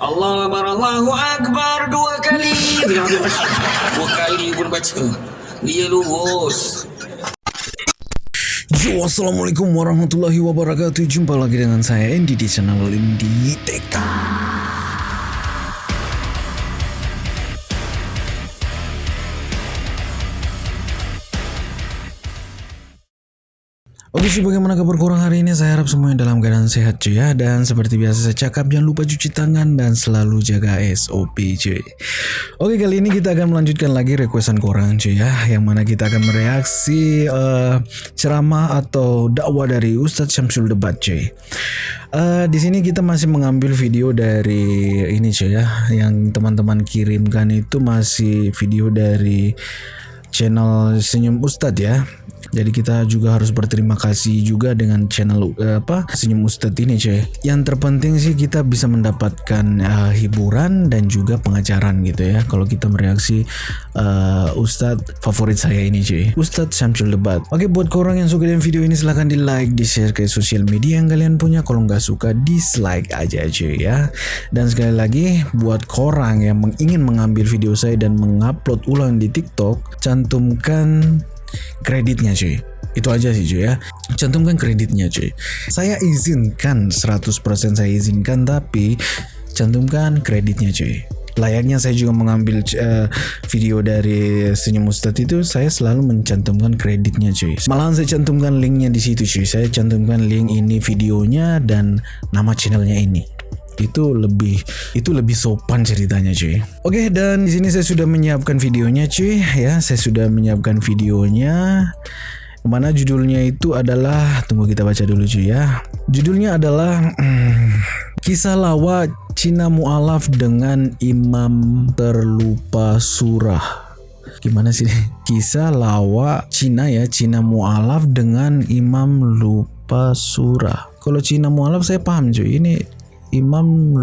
Allah Akbar, Allahu Akbar dua kali. Dua kali pun baca. Dia lurus. Yo, Assalamualaikum warahmatullahi wabarakatuh Jumpa lagi dengan saya Andy di channel Indi TK Sih bagaimana kabar korang hari ini saya harap semuanya dalam keadaan sehat cuy ya. Dan seperti biasa saya cakap jangan lupa cuci tangan dan selalu jaga SOP cuy. Oke kali ini kita akan melanjutkan lagi requestan korang cuy ya. Yang mana kita akan mereaksi uh, ceramah atau dakwah dari Ustadz Syamsul Debat cuy. Uh, Di sini kita masih mengambil video dari ini cuy ya. Yang teman-teman kirimkan itu masih video dari channel Senyum Ustadz ya jadi kita juga harus berterima kasih juga dengan channel uh, apa Senyum Ustadz ini cuy. Yang terpenting sih kita bisa mendapatkan uh, hiburan dan juga pengajaran gitu ya. Kalau kita mereaksi uh, Ustadz favorit saya ini cuy. Ustadz Syamsul Debat. Oke buat korang yang suka dengan video ini silahkan di like, di share ke sosial media yang kalian punya. Kalau nggak suka dislike aja cuy ya. Dan sekali lagi buat korang yang ingin mengambil video saya dan mengupload ulang di TikTok, cantumkan kreditnya cuy. Itu aja sih cuy ya. Cantumkan kreditnya cuy. Saya izinkan 100% saya izinkan tapi cantumkan kreditnya cuy. Layaknya saya juga mengambil uh, video dari Senyum Ustadz itu saya selalu mencantumkan kreditnya cuy. Malahan saya cantumkan linknya di situ cuy. Saya cantumkan link ini videonya dan nama channelnya ini itu lebih itu lebih sopan ceritanya cuy. Oke dan di sini saya sudah menyiapkan videonya cuy ya. Saya sudah menyiapkan videonya. Mana judulnya itu adalah tunggu kita baca dulu cuy ya. Judulnya adalah kisah lawa Cina mualaf dengan imam terlupa surah. Gimana sih? Kisah lawa Cina ya. Cina mualaf dengan imam lupa surah. Kalau Cina mualaf saya paham cuy. Ini imam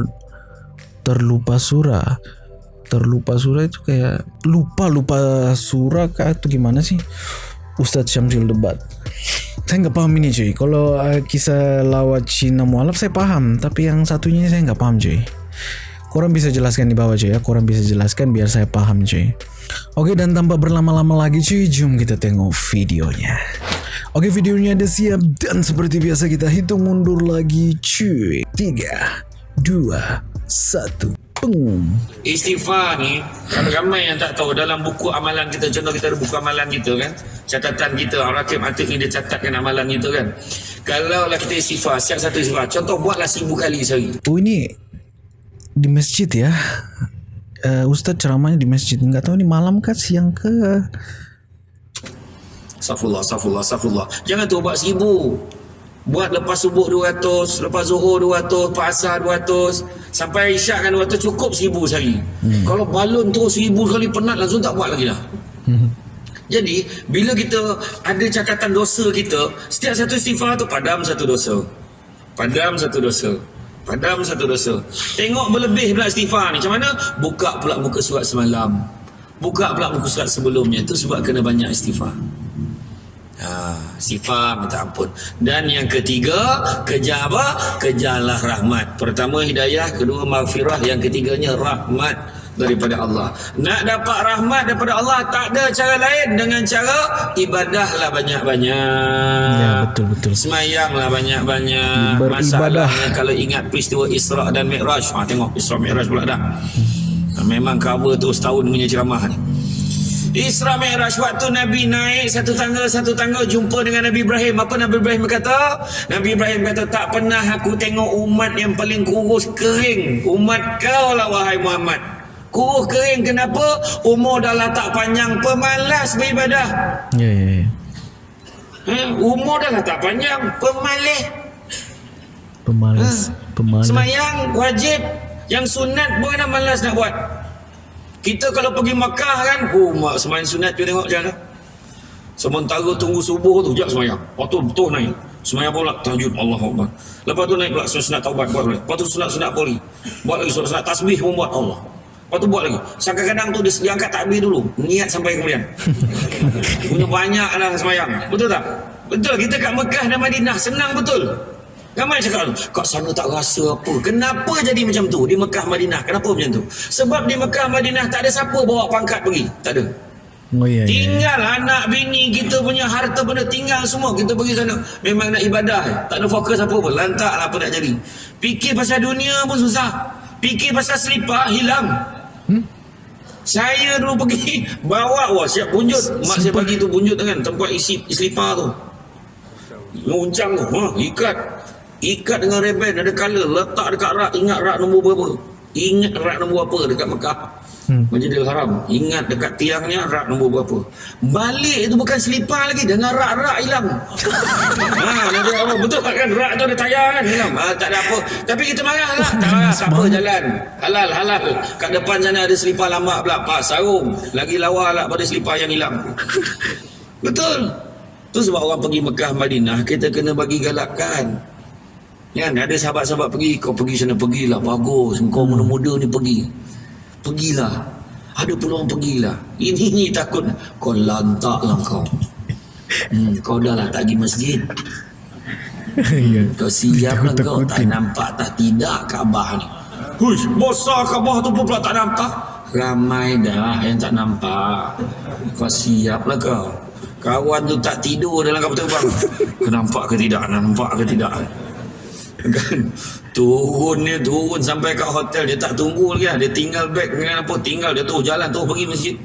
terlupa surah. Terlupa surah itu kayak lupa lupa surah kah atau gimana sih? Ustadz Syamsul debat. Saya nggak paham ini cuy. Kalau uh, kisah lawat Cina mualaf saya paham. Tapi yang satunya saya nggak paham cuy. Korang bisa jelaskan di bawah cuy ya. Korang bisa jelaskan biar saya paham cuy. Oke dan tanpa berlama-lama lagi cuy jom kita tengok videonya Oke videonya udah siap dan seperti biasa kita hitung mundur lagi cuy. 3, 2, 1 Peng. Istighfar ni ramai yang tak tahu dalam buku amalan kita contoh kita ada buku amalan kita kan. Catatan kita Rakib Atif ni dia catatkan amalan kita kan. Kalau lah kita istighfar siap satu istighfar. Contoh buatlah seribu kali sehari. Oh ini di masjid ya. Uh, Ustaz ceramahnya di masjid. Nggak tahu ni malam kah siang ke Safullah, safullah, safullah. Jangan tu buat seribu. Buat lepas subuh 200, lepas zuhur 200, lepas asar 200, sampai isyak kan 200 cukup seribu sehari. Hmm. Kalau balon terus seribu kali penat langsung tak buat lagi dah. Hmm. Jadi, bila kita ada catatan dosa kita, setiap satu istighfar tu padam satu dosa. Padam satu dosa. Padam satu dosa. Tengok berlebih pula istighfar ni. Macam mana? Buka pula muka surat semalam. Buka pula muka surat sebelumnya. Itu sebab kena banyak istighfar. Ha, sifat minta ampun. Dan yang ketiga kejar apa? Kejarlah rahmat. Pertama hidayah. Kedua maghfirah. Yang ketiganya rahmat daripada Allah. Nak dapat rahmat daripada Allah tak ada cara lain dengan cara ibadahlah banyak-banyak. Ya betul betul. Semayanglah banyak-banyak. Beribadah kalau ingat peristiwa Isra dan Mi'raj. Ha, tengok Isra Mi'raj pula dah. Hmm. memang cover tu setahun punya ceramah ni Isra Mi'raj waktu Nabi naik satu tangga satu tangga jumpa dengan Nabi Ibrahim. Apa Nabi Ibrahim kata? Nabi Ibrahim kata tak pernah aku tengok umat yang paling kurus kering. Umat kau lah wahai Muhammad. Kurus kering kenapa? Umur dah lah tak panjang pemalas beribadah. Ya ya ya. Ha? umur dah lah tak panjang pemalas. Pemalas. Ha? Pemalas. Semayang wajib yang sunat pun malas nak buat. Kita kalau pergi Makkah kan, oh mak semain sunat tu tengok macam mana. Sementara tunggu subuh tu, jap semayang. Lepas tu betul naik. Semayang pula, tahajud Allah Akbar. Lepas tu naik pula sunat taubat buat boleh. Lepas tu sunat sunat poli. Buat lagi sunat, sunat tasbih pun buat Allah. Lepas tu buat lagi. Sampai kadang tu dia, dia angkat takbir dulu. Niat sampai kemudian. Punya banyak lah semayang. Betul tak? Betul. Kita kat Mekah dan Madinah. Senang betul. Ramai cakap kat sana tak rasa apa. Kenapa jadi macam tu di Mekah Madinah? Kenapa macam tu? Sebab di Mekah Madinah tak ada siapa bawa pangkat pergi. Tak ada. Oh iya. Tinggal anak bini kita punya harta benda tinggal semua kita pergi sana. Memang nak ibadah. Tak ada fokus apa pun. Lantak lah apa nak jadi. Fikir pasal dunia pun susah. Fikir pasal selipar hilang. Hmm? Saya dulu pergi bawa wah siap bunjut. Mak saya bagi tu bunjut dengan tempat isi selipar tu. Nguncang tu. Ha, ikat. Ikat dengan reben ada color. Letak dekat rak. Ingat rak nombor berapa. Ingat rak nombor apa dekat Mekah. Hmm. Masjidil Haram. Ingat dekat tiangnya rak nombor berapa. Balik itu bukan selipar lagi. Dengan rak-rak hilang. ha, nanti apa? Betul kan? Rak tu ada tayar kan? Hilang. Ha, tak ada apa. Tapi kita marah lah. Tak marah. Tak apa jalan. Halal, halal. Kat depan sana ada selipar lama pula. Pak sarung. Lagi lawa lah pada selipar yang hilang. Betul. Tu sebab orang pergi Mekah, Madinah. Kita kena bagi galakkan. Kan? Ada sahabat-sahabat pergi. Kau pergi sana, pergilah. Bagus. Kau muda-muda ni pergi. Pergilah. Ada peluang pergilah. Ini ni takut. Kau lantak lah kau. Hmm, kau dah lah tak pergi masjid. Iya. Kau siap lah kau. Tak nampak tak tidak Kaabah ni. Huish, besar Kaabah tu pun pula tak nampak. Ramai dah yang tak nampak. Kau siap lah kau. Kawan tu tak tidur dalam kapal terbang. Kau nampak ke tidak? Nampak ke tidak? Kan? Turun dia turun sampai kat hotel. Dia tak tunggu lagi lah. dia tinggal beg dengan apa? Tinggal dia tu jalan tu pergi masjid.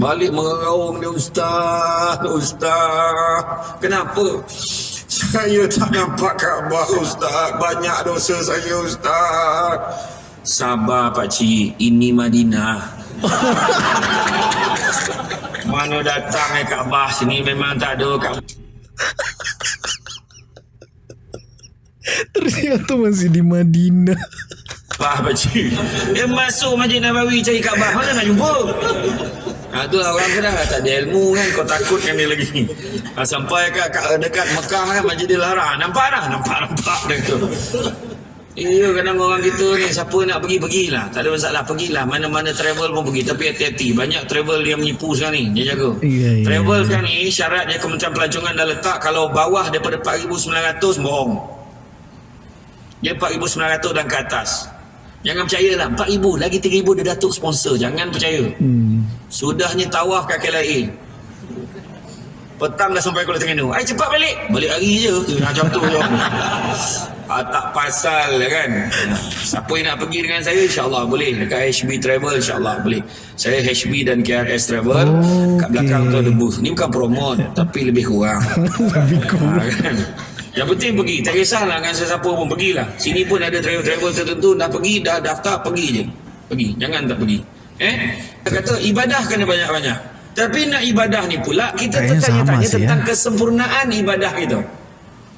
Balik meraung dia ustaz ustaz. Kenapa? Saya tak nampak Kaabah ustaz. Banyak dosa saya ustaz. Sabar pak cik. Ini Madinah. Mana datang eh Kaabah sini memang tak ada Kaabah Ternyata masih di Madinah. Faham pakcik Dia masuk Masjid Nabawi cari Kaabah. Mana nak jumpa? Ha, tu lah orang kena tak ada ilmu kan. Kau takutkan dia lagi. Ha, sampai kat, kat dekat Mekah kan Masjidil Haram nampak dah? Nampak nampak dah tu. Iya kadang orang kita ni siapa nak pergi pergilah. Tak ada masalah pergilah. Mana-mana travel pun pergi. Tapi hati-hati. Banyak travel dia menipu sekarang ni. Dia jaga. Iya, iya, travel sekarang ni syaratnya Kementerian Pelancongan dah letak kalau bawah daripada 4,900 bohong dia 4,900 dan ke atas. Jangan percayalah. 4,000 lagi 3,000 dia datuk sponsor. Jangan percaya. Hmm. Sudahnya tawaf kat KLIA. Petang dah sampai Kuala Terengganu. Ai cepat balik. Balik hari je. Tu, Macam tu je. Ah, tak pasal kan. Siapa yang nak pergi dengan saya insyaAllah boleh. Dekat HB Travel insyaAllah boleh. Saya HB dan KRS Travel. Kat belakang tu ada booth. Ni bukan promote. tapi lebih kurang. Lebih kurang. Yang penting pergi. Tak kisahlah dengan sesiapa pun pergilah. Sini pun ada travel-travel tertentu. Dah pergi, dah daftar, pergi je. Pergi. Jangan tak pergi. Eh? Dia kata ibadah kena banyak-banyak. Tapi nak ibadah ni pula, kita tertanya-tanya tentang ya. kesempurnaan ibadah kita.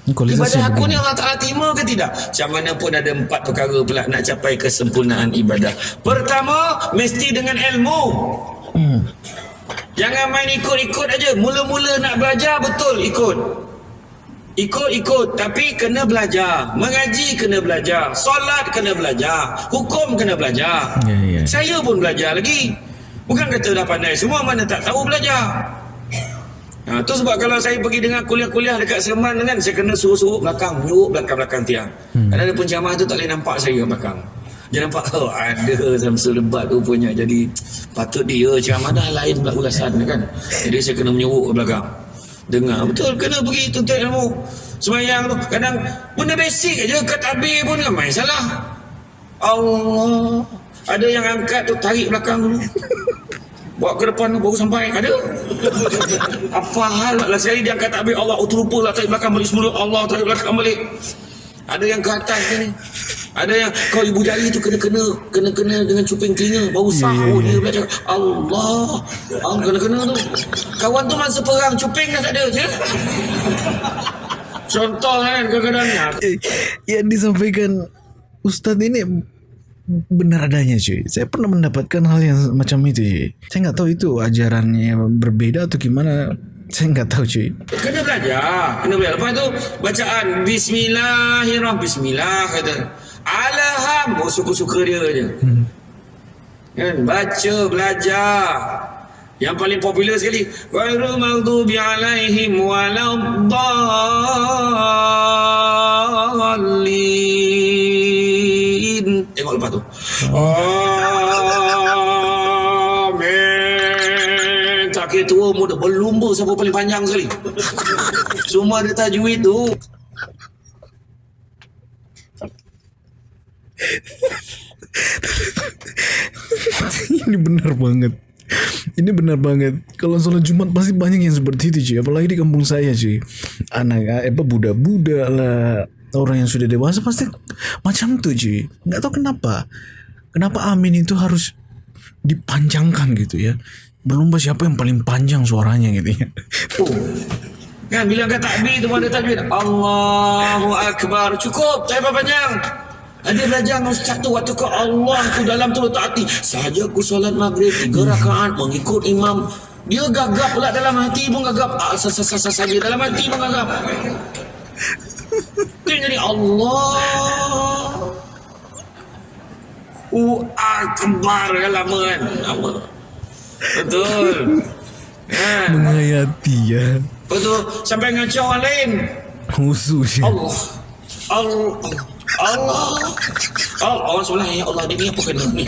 Ibadah aku ni Allah Ta'ala terima ke tidak? Macam mana pun ada empat perkara pula nak capai kesempurnaan ibadah. Pertama, mesti dengan ilmu. Hmm. Jangan main ikut-ikut aja. Mula-mula nak belajar betul ikut. Ikut-ikut tapi kena belajar. Mengaji kena belajar. Solat kena belajar. Hukum kena belajar. Ya, ya. Saya pun belajar lagi. Bukan kata dah pandai semua mana tak tahu belajar. Ha, tu sebab kalau saya pergi dengan kuliah-kuliah dekat Seremban kan saya kena suruh-suruh belakang, nyuruk belakang-belakang tiang. Hmm. Kadang ada penceramah tu tak boleh nampak saya belakang. Dia nampak oh ada Samsul lebat rupanya. Jadi patut dia ceramah dah lain pula ulasan kan. Jadi saya kena menyuruk ke belakang. Dengar betul kena pergi tuntut ilmu. Semayang tu kadang benda basic aja kat tabir pun ramai salah. Allah. Ada yang angkat tu tarik belakang dulu. Bawa ke depan tu baru sampai. Ada. Apa hal lah sekali dia angkat takbir Allah oh, terlupa lah tarik belakang balik semula. Allah tarik belakang balik. Ada yang ke atas ni. Ada yang kau ibu jari tu kena-kena kena-kena dengan cuping telinga baru sah Ya, ya, oh ya. dia belajar Allah Allah kena-kena tu kawan tu masa perang cuping dah tak ada je contoh kan kadang-kadang Eh, yang disampaikan Ustadz ini benar adanya cuy. Saya pernah mendapatkan hal yang macam itu. Cuy. Saya nggak tahu itu ajarannya berbeda atau gimana. Saya nggak tahu cuy. Kena belajar, kena belajar. Lepas tu bacaan Bismillahirrahmanirrahim. Bismillah kata. Alham, oh, suka-suka dia je. Hmm. Kan baca, belajar. Yang paling popular sekali. Ghairul maghdubi alaihim waladdallin. Tengok lepas tu. Amin. Tak kira tua muda berlumba siapa paling panjang sekali. Semua ada tajwid tu. ini benar banget. Ini benar banget. Kalau sholat Jumat pasti banyak yang seperti itu cuy. Apalagi di kampung saya cuy. Anak eh, apa budak-budak lah. Orang yang sudah dewasa pasti macam tuh cuy. Nggak tahu kenapa. Kenapa amin itu harus dipanjangkan gitu ya. Berlomba siapa yang paling panjang suaranya gitu ya. Oh. Kan bila angkat takbir tu ada takbir. Allahu Akbar. Cukup. Apa panjang. Ada belajar dengan ustaz tu waktu ke Allah tu dalam tu letak hati. Sahaja aku solat maghrib tiga rakaat mengikut imam. Dia gagap pula dalam hati pun gagap. Ah, sa- sa- sa- sa- saja dalam hati pun gagap. Dia jadi Allah. Uh, akbar kan lama kan. Lama. Betul. Ha. Menghayati ya. Betul. Sampai ngacau orang lain. Khusus ya. Allah. Allah. Allah. Oh, orang sebelah ya Allah dia ni apa kena ni?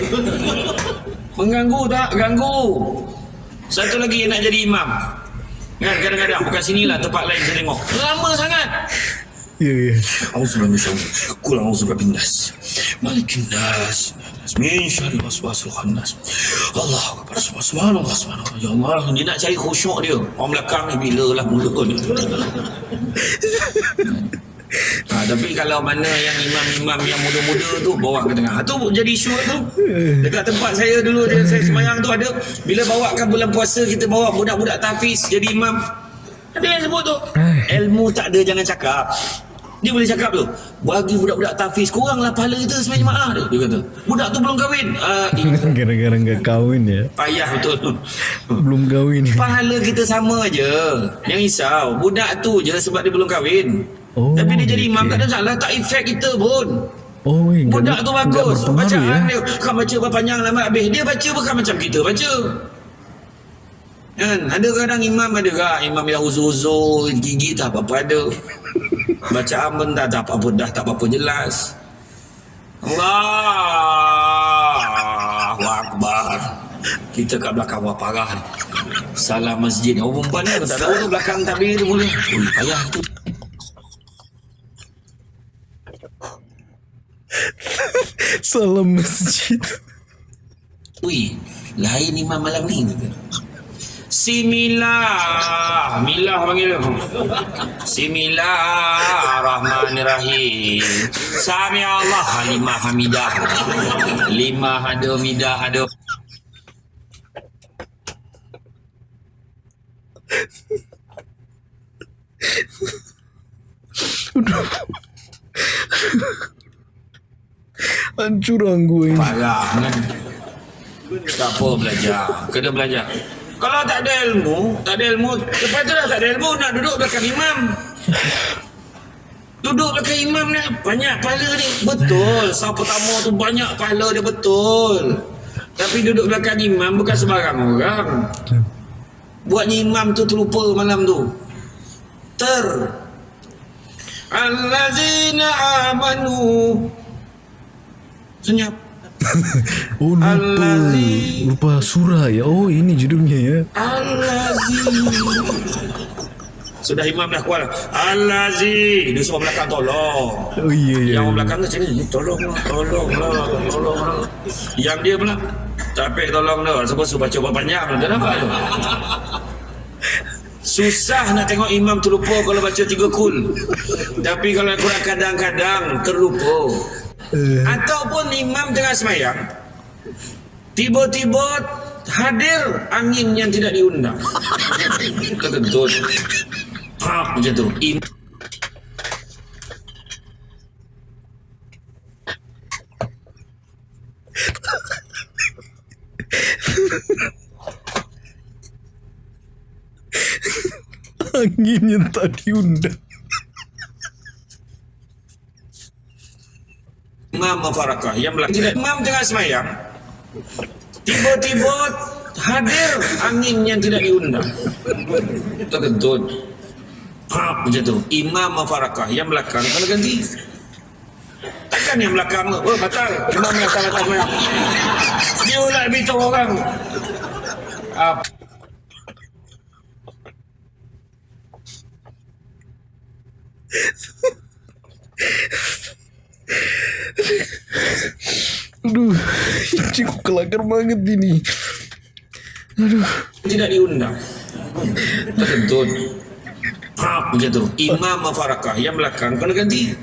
Mengganggu tak? Ganggu. Satu lagi nak jadi imam. Kan kadang-kadang bukan sinilah tempat lain saya tengok. Lama sangat. Ya ya. Auzubillahi minasyaitanir rajim. Qul a'udzu birabbin nas. Malikin nas. Min syarri waswasil khannas. Allahu akbar. Subhanallah subhanallah. Ya Allah, dia nak cari khusyuk dia. Orang belakang ni bila lah mula ni. Ha, tapi kalau mana yang imam-imam yang muda-muda tu bawa ke tengah. Ha, tu jadi isu tu. Dekat tempat saya dulu dia saya semayang tu ada bila bawakan bulan puasa kita bawa budak-budak tahfiz jadi imam. Ada yang sebut tu. Ilmu tak ada jangan cakap. Dia boleh cakap tu. Bagi budak-budak tahfiz kuranglah pahala kita semayang jemaah dia. Dia kata. Budak tu belum kahwin. Ah, ini Gara-gara nggak kawin ya. payah betul. Belum kawin ya. Pahala kita sama je. Yang risau. Budak tu je sebab dia belum kahwin. Oh, Tapi dia jadi imam okey. tak ada salah. Tak efek kita pun. Oh, nggak- Budak tu bagus. Bacaan ya. dia. Kau baca berpanjang lama habis. Dia baca bukan macam kita baca. Kan? Ada kadang imam ada kak. Imam yang uzur-uzur. Gigi tak apa-apa ada. Bacaan pun tak, tak apa-apa. Dah tak apa-apa jelas. Allahu Akbar. Kita kat belakang wah parah. Salam masjid. Orang perempuan ni tak tahu tu belakang tabir tu boleh. Ui, payah tu. Salam masjid. Ui, lain imam malam ni. Si Milah. Milah panggil dia. Si Milah Rahmanirrahim. Sami Allah. Lima Hamidah. Lima ada Midah ada. Hancur gue ini. Parah kan. Tak apa belajar. Kena belajar. Kalau tak ada ilmu, tak ada ilmu. Lepas tu dah tak ada ilmu, nak duduk belakang imam. Duduk belakang imam ni banyak pahala ni. Betul. Sah pertama tu banyak pahala dia betul. Tapi duduk belakang imam bukan sembarang orang. Buatnya imam tu terlupa malam tu. Ter. Allazina amanu. Senyap. Oh lupa. Al-Lazi. Lupa surah ya. Oh ini judulnya ya. Al-Lazi. Sudah imam dah kuat. Al-Lazi. Dia suruh belakang tolong. Oh iya iya. Yang orang belakang tu macam ni. Tolonglah, tolonglah, tolonglah. Yang dia pula. Capek tolong dah. Sebab suruh baca buat panjang. Nampak tu. Susah nak tengok imam terlupa kalau baca tiga kul. Tapi kalau kurang kadang-kadang terlupa. Eh, Ataupun imam tengah semayang Tiba-tiba hadir angin yang tidak diundang. Kentut Ha, macam tu? Im anginnya tak diundang. Imam Mafarakah yang tidak Imam tengah semayang. Tiba-tiba hadir angin yang tidak diundang. Terkentut. Pap, macam tu. Imam mafarakah yang belakang. Kena ganti takkan yang belakang. Oh batal. Imam yang salah tak semayang. Dia ulat beritahu orang. Apa Aduh, cukup kelakar banget ini. Aduh, tidak diundang. Terkentut Pap, macam tu. Imam mafarakah yang belakang. Kena ganti?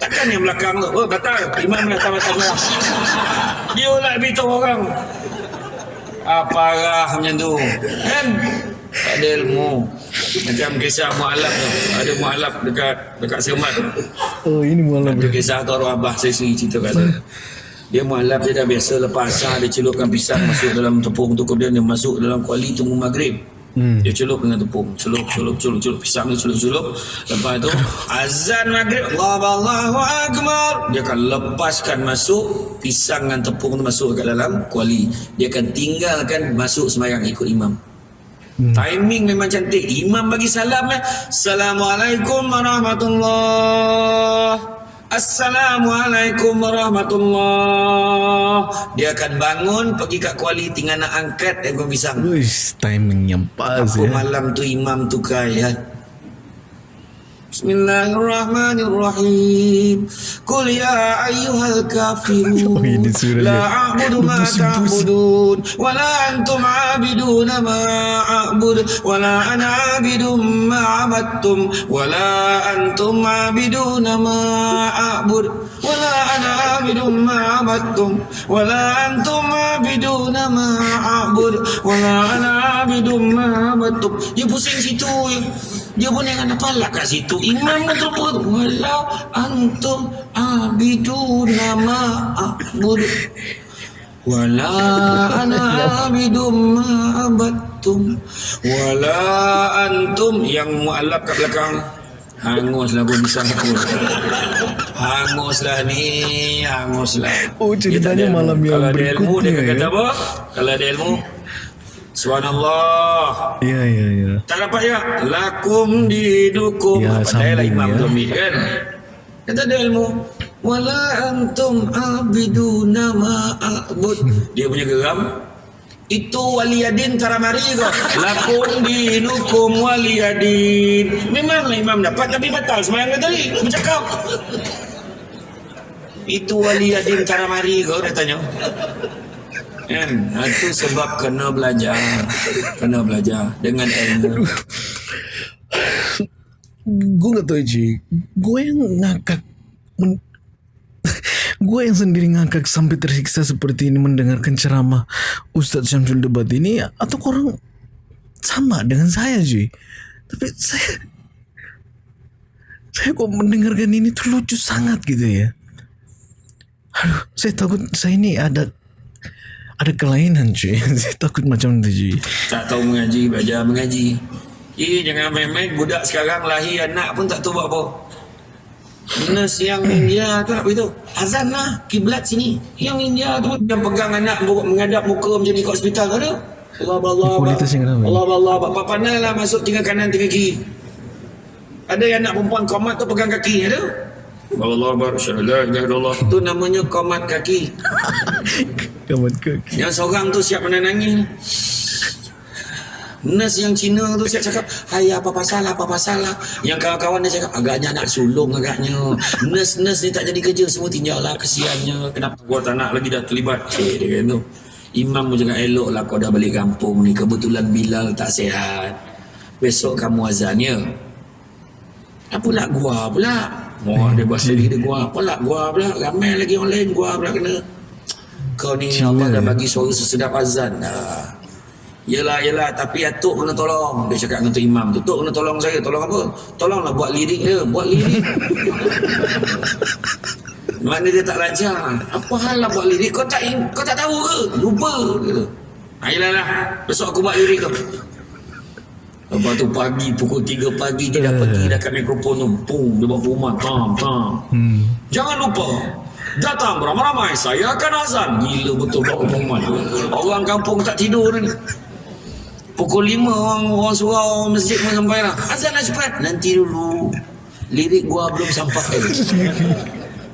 Takkan yang belakang? Tu oh batal. Imam tak semayang dia ulat beritahu orang. Apa arah macam tu? Kan? Tak ada ilmu. Macam kisah mu'alaf tu. Ada mu'alaf dekat dekat Semat oh ini malam tu kisah tu Abah saya sendiri cerita kat saya dia mu'alaf dia dah biasa lepas asar dia celupkan pisang masuk dalam tepung tu kemudian dia masuk dalam kuali tunggu maghrib Hmm. dia celup dengan tepung celup celup celup celup pisang dia celup celup lepas tu azan maghrib Allah Allahu Akbar dia akan lepaskan masuk pisang dengan tepung tu masuk kat dalam kuali dia akan tinggalkan masuk sembahyang ikut imam Hmm. Timing memang cantik. Imam bagi salam eh. Assalamualaikum warahmatullahi Assalamualaikum warahmatullahi Dia akan bangun Pergi kat kuali Tinggal nak angkat Ekor pisang Uish, timing yang pas Apa ya. malam tu imam tu kaya ya ayyuhal kafirun Oh, ini surah La dia. a'budu ma Pusing-pusing. ta'budun Wa la antum a'biduna ma a'bud Wa la ana a'bidun ma abattum Wa la antum a'biduna ma a'bud Wa la ana a'bidun ma abattum Wa la antum a'biduna ma a'bud Wa la ana a'bidun ma abattum Dia pusing situ ya. Dia pun jangan apa lah kat situ. Imam pun terput Wala antum abiduna ma'abud Wala ana abidum ma'abattum Wala antum Yang mu'alaf kat belakang. Hanguslah pun hangus Hanguslah ni Hanguslah. Oh, ceritanya malam yang Kalau ada ilmu dia berikutnya, kata ya. apa? Kalau ada ilmu Subhanallah. Ya, ya, ya. tak dapat ya. Lakum didukum Ya, lah sambung, imam ya. ambil kan? Tak ada ilmu Wala antum abiduna ma'abud Dia punya geram. Itu waliyadin taramari kau. Lakum dinukum waliyadin Memanglah imam dapat. Tapi batal semayang dia tadi. Bercakap. Itu waliyadin taramari kau Dia tanya Kan? Itu sebab kena belajar Kena belajar Dengan ilmu Gue gak tau Ji. Gue yang ngakak. Men- gue yang sendiri ngakak sampai tersiksa seperti ini mendengarkan ceramah Ustadz Syamsul Debat ini atau korang sama dengan saya Ji. Tapi saya saya kok mendengarkan ini tuh lucu sangat gitu ya. Aduh, saya takut saya ini ada ada kelainan cuy. saya takut macam itu cuy. Tak tahu mengaji Belajar mengaji. Eh jangan main-main. Budak sekarang lahir anak pun tak tahu buat apa. Nurse yang India tu nak beritahu Azan lah. Kiblat sini. Yang India tu Yang pegang anak Menghadap muka macam ni kat hospital tu ada. Allah Allah Allah? Allah. Allah Bapak pandai lah masuk tinggal kanan tinggal kiri. Ada yang anak perempuan komat tu pegang kaki ada? Allah Allah Syahlah Allah Tu namanya komat kaki Kamat kaki. yang seorang tu siap menenangi Nurse yang Cina tu siap cakap Hai apa pasal apa pasal? Lah Yang kawan-kawan dia cakap Agaknya nak sulung agaknya. Nurse-nurse ni tak jadi kerja Semua tinggal lah kesiannya. Kenapa gua tak nak lagi dah terlibat? Cik dia kata tu. Imam pun cakap elok lah kau dah balik kampung ni Kebetulan Bilal tak sihat. Besok kamu azannya. Apa lah gua pula? Wah dia bahasa dia gua Apa lah gua pula? Ramai lagi orang lain gua pula kena Kau ni Allah dah bagi suara sesedap azan dah Yelah, yelah. Tapi Atuk kena tolong. Dia cakap dengan tu imam tu. Tok kena tolong saya. Tolong apa? Tolonglah buat lirik dia. Buat lirik. Mana dia tak lancar. Apa hal lah buat lirik? Kau tak kau tak tahu ke? Lupa. Ha, yelah lah. Besok aku buat lirik tu. Lepas tu pagi, pukul 3 pagi dia dah pergi dah kat mikrofon tu. Pum, dia buat rumah. Pam, pam. Hmm. Jangan lupa Datang beramai-ramai Saya akan azan. Gila betul buat pengumuman Orang kampung tak tidur ni. Pukul 5 orang, orang surau masjid pun sampai lah. Azan lah cepat. Nanti dulu Lirik gua belum sampai.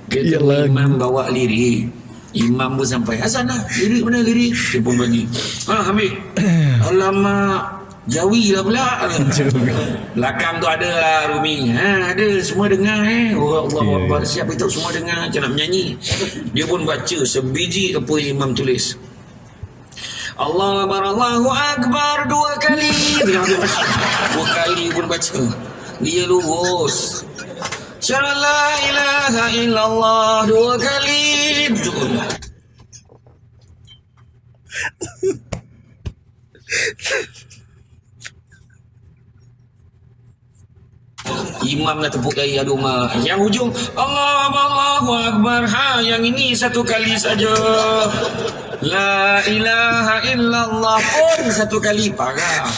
Kita Yalah. imam bawa lirik. Imam pun sampai. Azan lah. Lirik mana lirik? Dia pun bagi. Ha ambil. Alamak Jawi lah pula Belakang tu ada lah Rumi ha, Ada. Semua dengar eh. Orang Allah yeah. Siap itu semua dengar. Macam nak menyanyi. Dia pun baca Sebiji apa imam tulis. Allah Akbar Allahu Akbar Dua kali. Dua kali pun baca. Dia lurus. Syara la ilaha illallah Dua kali. Betul Imam dah tepuk jari aduh mak. Yang hujung Allah Allahu Akbar. Ha yang ini satu kali saja. La ilaha illallah pun satu kali parah.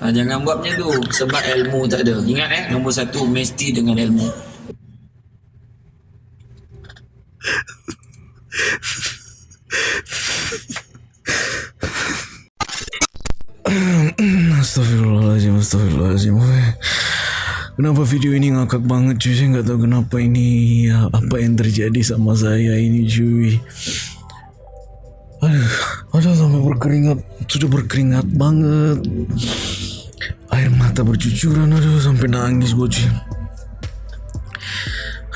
Ha, jangan buat macam tu sebab ilmu tak ada. Ingat eh nombor satu mesti dengan ilmu. Astagfirullahaladzim Astagfirullahaladzim Kenapa video ini ngakak banget cuy? Saya nggak tahu kenapa ini ya, Apa yang terjadi sama saya ini cuy. Aduh Aduh sampai berkeringat. Sudah berkeringat banget. Air mata bercucuran Aduh sampai nangis gue cuy.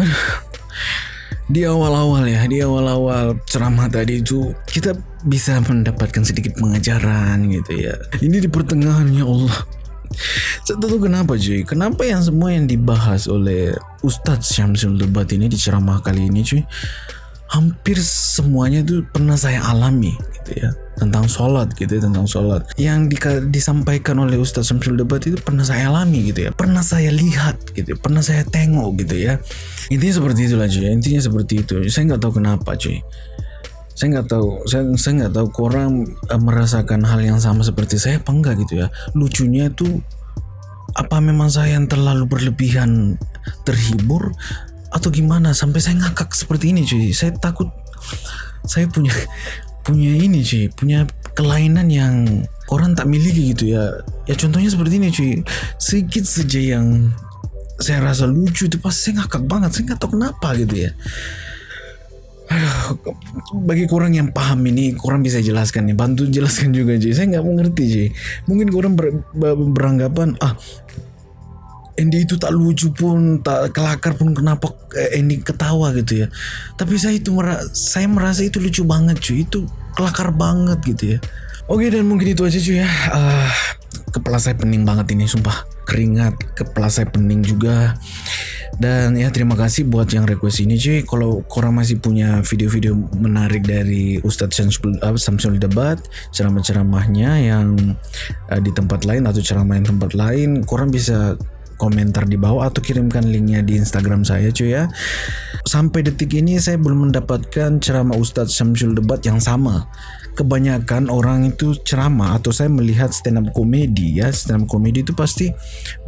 Aduh. Di awal-awal ya, di awal-awal ceramah tadi itu kita bisa mendapatkan sedikit pengajaran gitu ya. Ini di pertengahan ya Allah. Saya tak tahu kenapa cuy. Kenapa yang semua yang dibahas oleh Ustadz Syamsul Debat ini di ceramah kali ini cuy. Hampir semuanya itu pernah saya alami gitu ya. Tentang sholat gitu ya, tentang sholat. Yang dika- disampaikan oleh Ustadz Syamsul Debat itu pernah saya alami gitu ya. Pernah saya lihat gitu ya. Pernah saya tengok gitu ya. Intinya seperti itulah cuy. Intinya seperti itu. Saya nggak tahu kenapa cuy saya nggak tahu saya saya nggak tahu korang eh, merasakan hal yang sama seperti saya apa enggak gitu ya lucunya itu apa memang saya yang terlalu berlebihan terhibur? Atau gimana? Sampai saya ngakak seperti ini cuy. Saya takut saya punya punya ini cuy. Punya kelainan yang orang tak miliki gitu ya. Ya contohnya seperti ini cuy. Sedikit saja yang saya rasa lucu itu pasti saya ngakak banget. Saya nggak tahu kenapa gitu ya Bagi kurang yang paham ini, kurang bisa jelaskan nih. Bantu jelaskan juga, Ji. Saya nggak mengerti, Ji. Mungkin kurang ber, ber- beranggapan, ah, Andy itu tak lucu pun, tak kelakar pun kenapa eh, Andy ketawa gitu ya. Tapi saya itu mera saya merasa itu lucu banget, cuy. Itu kelakar banget gitu ya. Oke dan mungkin itu aja cuy ya. Ah, kepala saya pening banget ini, sumpah. Keringat, kepala saya pening juga. Dan ya terima kasih buat yang request ini cuy. Kalau korang masih punya video-video menarik dari Ustadz Samsul Debat, ceramah-ceramahnya yang uh, di tempat lain atau ceramah yang tempat lain, korang bisa komentar di bawah atau kirimkan linknya di Instagram saya cuy ya. Sampai detik ini saya belum mendapatkan ceramah Ustadz Syamsul Debat yang sama. Kebanyakan orang itu ceramah atau saya melihat stand up komedi ya stand up komedi itu pasti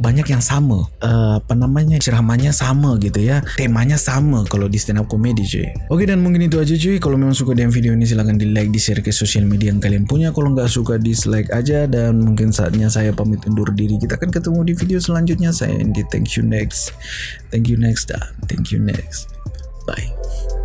banyak yang sama. Eh, apa namanya ceramahnya sama gitu ya temanya sama kalau di stand up komedi cuy. Oke dan mungkin itu aja cuy. Kalau memang suka dengan video ini silahkan di like di share ke sosial media yang kalian punya. Kalau nggak suka dislike aja. Dan mungkin saatnya saya pamit undur diri. Kita akan ketemu di video selanjutnya. Saya Andy. Thank you next. Thank you next. Dan thank you next. Bye